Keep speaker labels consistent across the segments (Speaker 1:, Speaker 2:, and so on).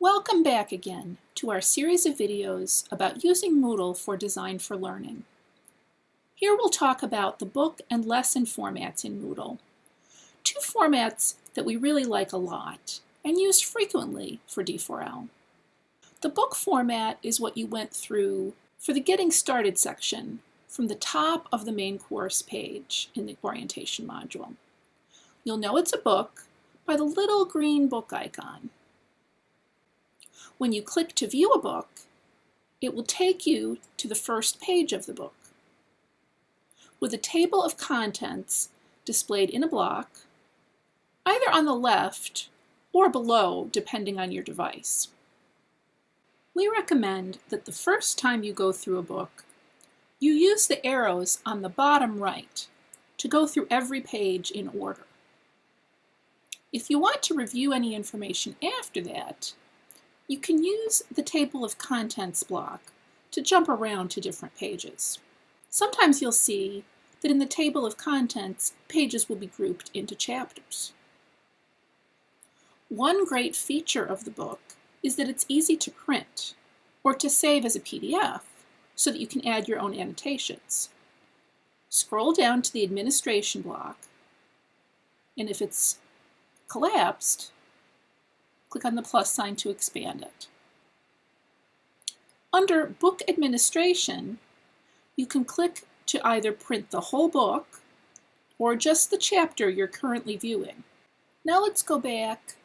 Speaker 1: Welcome back again to our series of videos about using Moodle for Design for Learning. Here we'll talk about the book and lesson formats in Moodle, two formats that we really like a lot and use frequently for D4L. The book format is what you went through for the Getting Started section from the top of the main course page in the orientation module. You'll know it's a book by the little green book icon. When you click to view a book, it will take you to the first page of the book. With a table of contents displayed in a block, either on the left or below, depending on your device. We recommend that the first time you go through a book, you use the arrows on the bottom right to go through every page in order. If you want to review any information after that, you can use the table of contents block to jump around to different pages. Sometimes you'll see that in the table of contents, pages will be grouped into chapters. One great feature of the book is that it's easy to print or to save as a PDF so that you can add your own annotations. Scroll down to the administration block, and if it's collapsed, click on the plus sign to expand it. Under Book Administration, you can click to either print the whole book or just the chapter you're currently viewing. Now let's go back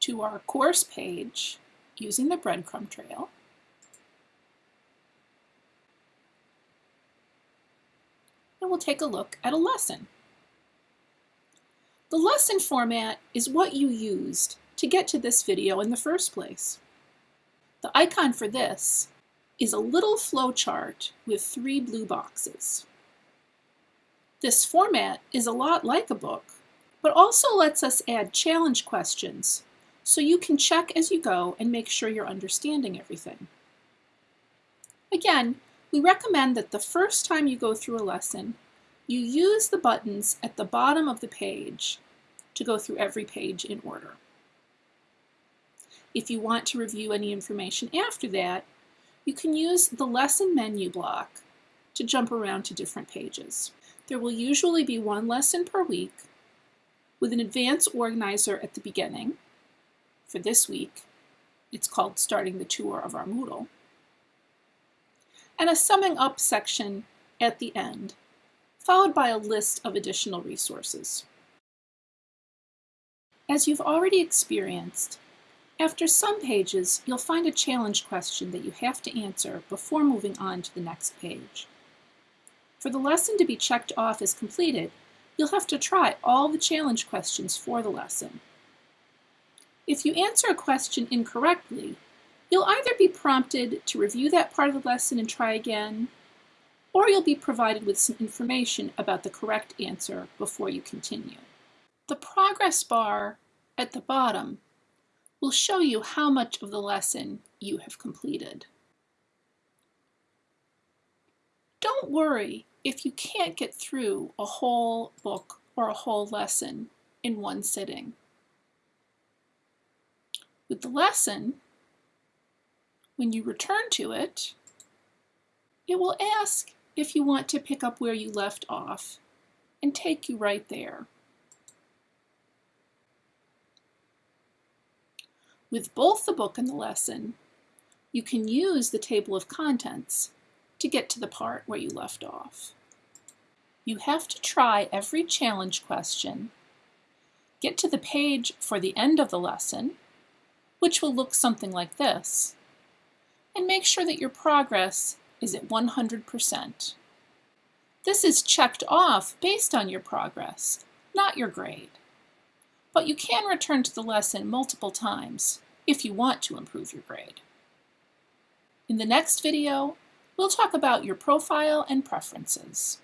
Speaker 1: to our course page using the breadcrumb trail. And we'll take a look at a lesson. The lesson format is what you used to get to this video in the first place. The icon for this is a little flowchart with three blue boxes. This format is a lot like a book, but also lets us add challenge questions so you can check as you go and make sure you're understanding everything. Again, we recommend that the first time you go through a lesson, you use the buttons at the bottom of the page to go through every page in order. If you want to review any information after that, you can use the lesson menu block to jump around to different pages. There will usually be one lesson per week with an advanced organizer at the beginning. For this week, it's called Starting the Tour of our Moodle. And a summing up section at the end, followed by a list of additional resources. As you've already experienced, after some pages, you'll find a challenge question that you have to answer before moving on to the next page. For the lesson to be checked off as completed, you'll have to try all the challenge questions for the lesson. If you answer a question incorrectly, you'll either be prompted to review that part of the lesson and try again, or you'll be provided with some information about the correct answer before you continue. The progress bar at the bottom will show you how much of the lesson you have completed. Don't worry if you can't get through a whole book or a whole lesson in one sitting. With the lesson, when you return to it, it will ask if you want to pick up where you left off and take you right there. With both the book and the lesson, you can use the table of contents to get to the part where you left off. You have to try every challenge question, get to the page for the end of the lesson, which will look something like this, and make sure that your progress is at 100%. This is checked off based on your progress, not your grade but you can return to the lesson multiple times if you want to improve your grade. In the next video, we'll talk about your profile and preferences.